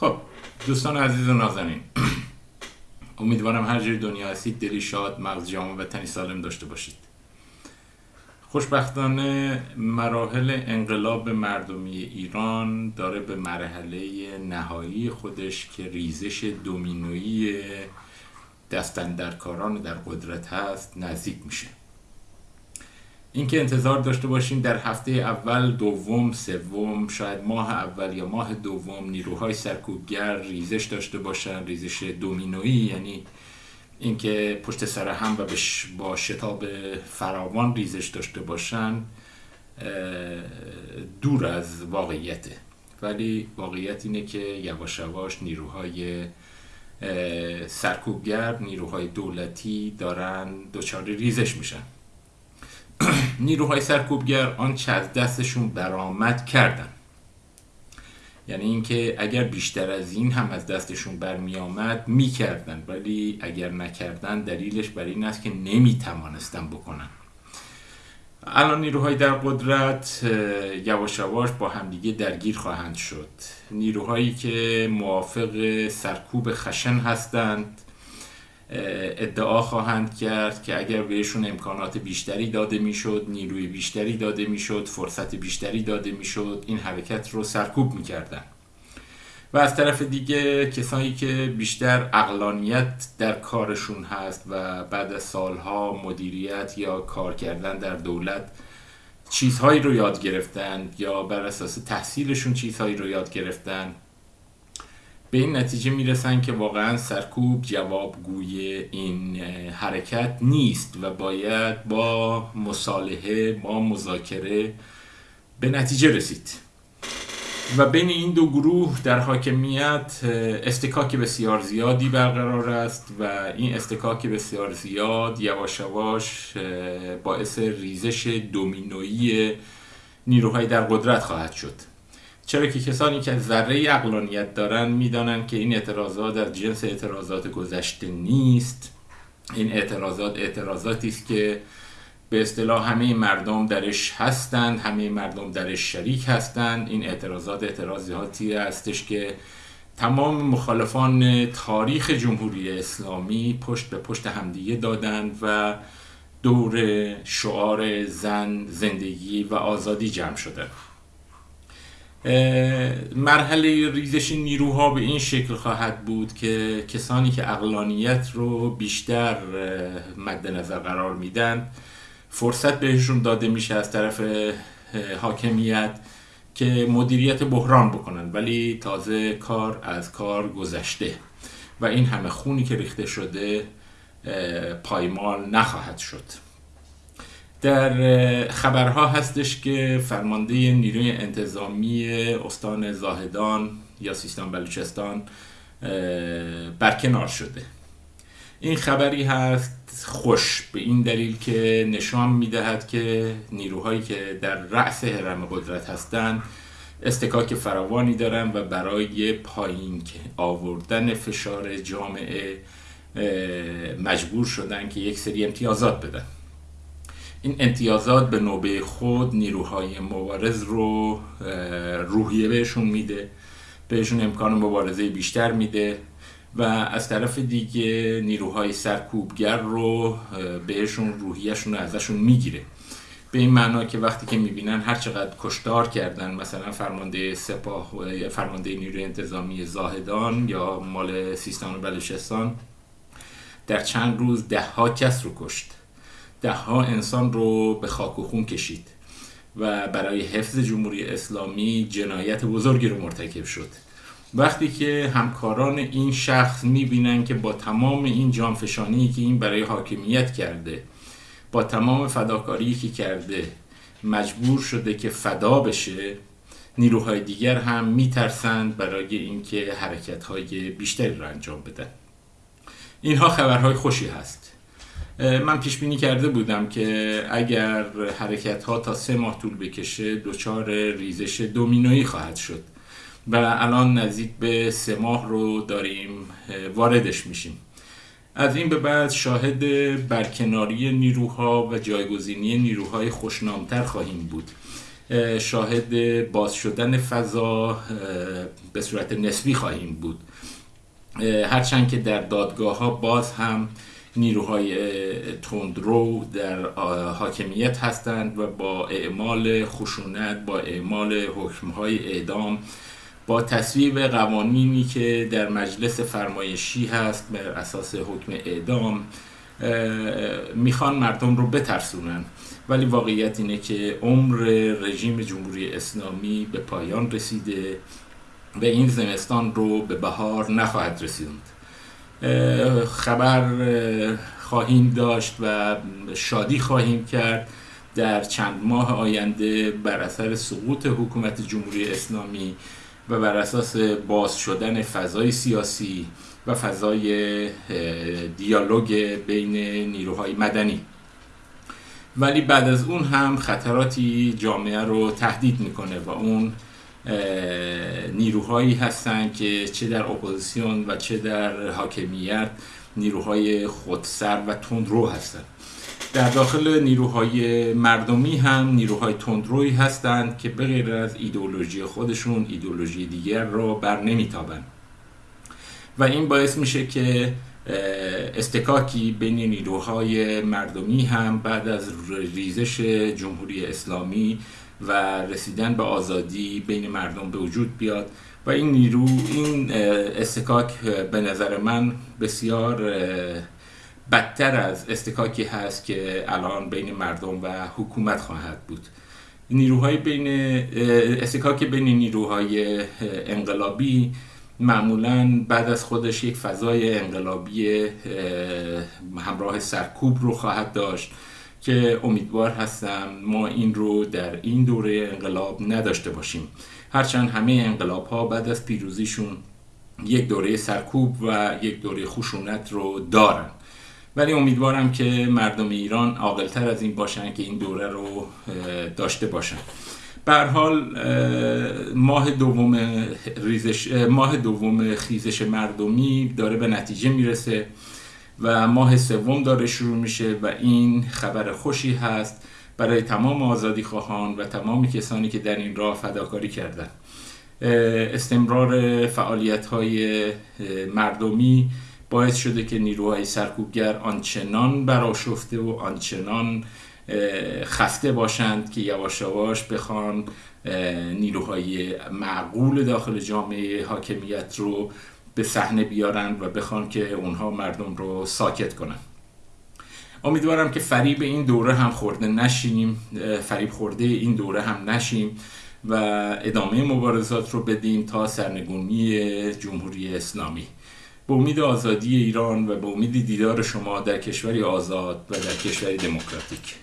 خب دوستان عزیز و نازنین امیدوارم هر جای دنیا هستید دلی شاد مغز جامع و تنی سالم داشته باشید. خوشبختانه مراحل انقلاب مردمی ایران داره به مرحله نهایی خودش که ریزش دومینویی دستندرکاران در قدرت هست نزدیک میشه. اینکه انتظار داشته باشیم در هفته اول دوم سوم شاید ماه اول یا ماه دوم نیروهای سرکوبگر ریزش داشته باشن ریزش دومینویی یعنی اینکه پشت سر هم و با شتاب فراوان ریزش داشته باشن دور از واقعیته. ولی واقعیت اینه که یواش یواش نیروهای سرکوبگر نیروهای دولتی دارن دچار ریزش میشن. نیروهای سرکوبگر آنچه از دستشون برآمد کردن یعنی اینکه اگر بیشتر از این هم از دستشون برمی آمد می‌کردن ولی اگر نکردن دلیلش بر این است که نمی‌توانستن بکنن. الان نیروهای در قدرت یواش یواش با همدیگه درگیر خواهند شد. نیروهایی که موافق سرکوب خشن هستند ادعا خواهند کرد که اگر بهشون امکانات بیشتری داده می‌شد نیروی بیشتری داده می‌شد فرصت بیشتری داده می‌شد این حرکت رو سرکوب می‌کردن. و از طرف دیگه کسانی که بیشتر اقلانیت در کارشون هست و بعد از سالها مدیریت یا کار کردن در دولت چیزهایی رو یاد گرفتن یا بر اساس تحصیلشون چیزهایی رو یاد گرفتن به این نتیجه می‌رسن که واقعا سرکوب جوابگوی این حرکت نیست و باید با مصالحه با مذاکره به نتیجه رسید. و بین این دو گروه در حاکمیت استکاک بسیار زیادی برقرار است و این استکاک بسیار زیاد یواش یواش باعث ریزش دومینویی نیروهای در قدرت خواهد شد. چرا که کسانی که ذره اقلانیت دارن می‌دانند که این اعتراضات از جنس اعتراضات گذشته نیست. این اعتراضات اعتراضاتی است که به اصطلاح همه مردم درش هستند همه مردم درش شریک هستند. این اعتراضات اعتراضاتی هستش که تمام مخالفان تاریخ جمهوری اسلامی پشت به پشت همدیگه دادند و دور شعار زن زندگی و آزادی جمع شده مرحله ریزش نیروها به این شکل خواهد بود که کسانی که اقلانیت رو بیشتر مد نظر قرار میدن فرصت بهشون داده میشه از طرف حاکمیت که مدیریت بحران بکنن ولی تازه کار از کار گذشته و این همه خونی که ریخته شده پایمال نخواهد شد. در خبرها هستش که فرمانده نیروی انتظامی استان زاهدان یا سیستان بلوچستان برکنار شده. این خبری هست خوش به این دلیل که نشان می‌دهد که نیروهایی که در رأس حرم قدرت هستند استکاک فراوانی دارن و برای پایین آوردن فشار جامعه مجبور شدن که یک سری امتیازات بدن. این امتیازات به نوبه خود نیروهای مبارز رو روحیه بهشون میده. بهشون امکان مبارزه بیشتر میده و از طرف دیگه نیروهای سرکوبگر رو بهشون روحیهشون رو ازشون می‌گیره. به این معنا که وقتی که می‌بینن هر چقدر کشتار کردن مثلا فرمانده سپاه فرمانده نیروی انتظامی زاهدان یا مال سیستان و بلوچستان در چند روز ده ها کس رو کشت. ده ها انسان رو به خاک و خون کشید و برای حفظ جمهوری اسلامی جنایت بزرگی رو مرتکب شد. وقتی که همکاران این شخص می‌بینن که با تمام این جانفشانی که این برای حاکمیت کرده با تمام فداکاری که کرده مجبور شده که فدا بشه نیروهای دیگر هم میترسند برای اینکه حرکت های بیشتری رو انجام بدن. اینها خبرهای خوشی هست. من پیش بینی کرده بودم که اگر حرکت ها تا سه ماه طول بکشه دچار ریزش دومینویی خواهد شد. و الان نزدیک به سه ماه رو داریم واردش میشیم. از این به بعد شاهد برکناری نیروها و جایگزینی نیروهای خوشنامتر خواهیم بود. شاهد باز شدن فضا به صورت نسبی خواهیم بود. هرچند که در دادگاه ها باز هم نیروهای تندرو در حاکمیت هستند و با اعمال خشونت با اعمال حکمهای اعدام با تصویب قوانینی که در مجلس فرمایشی هست بر اساس حکم اعدام می‌خوان مردم رو بترسونن. ولی واقعیت اینه که عمر رژیم جمهوری اسلامی به پایان رسیده و این زمستان رو به بهار نخواهد رسیدند خبر خواهیم داشت و شادی خواهیم کرد در چند ماه آینده بر اثر سقوط حکومت جمهوری اسلامی و بر اساس باز شدن فضای سیاسی و فضای دیالوگ بین نیروهای مدنی. ولی بعد از اون هم خطراتی جامعه رو تهدید می‌کنه و اون نیروهایی هستند که چه در اپوزیسیون و چه در حاکمیت نیروهای خودسر و تندرو هستند. در داخل نیروهای مردمی هم نیروهای تندروی هستند که به از ایدئولوژی خودشون ایدئولوژی دیگر رو بر نمیتابند. و این باعث میشه که استکاکی بین نیروهای مردمی هم بعد از ریزش جمهوری اسلامی و رسیدن به آزادی بین مردم به وجود بیاد و این نیرو این استکاک به نظر من بسیار بدتر از استکاکی هست که الان بین مردم و حکومت خواهد بود. نیروهای بین استکاک بین نیروهای انقلابی معمولا بعد از خودش یک فضای انقلابی همراه سرکوب رو خواهد داشت. که امیدوار هستم ما این رو در این دوره انقلاب نداشته باشیم. هرچند همه انقلاب ها بعد از پیروزیشون یک دوره سرکوب و یک دوره خشونت رو دارن. ولی امیدوارم که مردم ایران عاقلتر از این باشن که این دوره رو داشته باشن. به حال ماه دوم ریزش ماه دوم خیزش مردمی داره به نتیجه می‌رسه. و ماه سوم داره شروع میشه و این خبر خوشی هست برای تمام آزادی خواهان و تمام کسانی که در این راه فداکاری کردن. استمرار فعالیت های مردمی باعث شده که نیروهای سرکوبگر آنچنان براشفته و آنچنان خسته باشند که یواش یواش بخوان نیروهای معقول داخل جامعه حاکمیت رو به صحنه بیارن و بخوان که اونها مردم رو ساکت کنن. امیدوارم که فریب این دوره هم خورده نشیم فریب خورده این دوره هم نشیم و ادامه مبارزات رو بدیم تا سرنگونی جمهوری اسلامی. به امید آزادی ایران و به امید دیدار شما در کشوری آزاد و در کشوری دموکراتیک.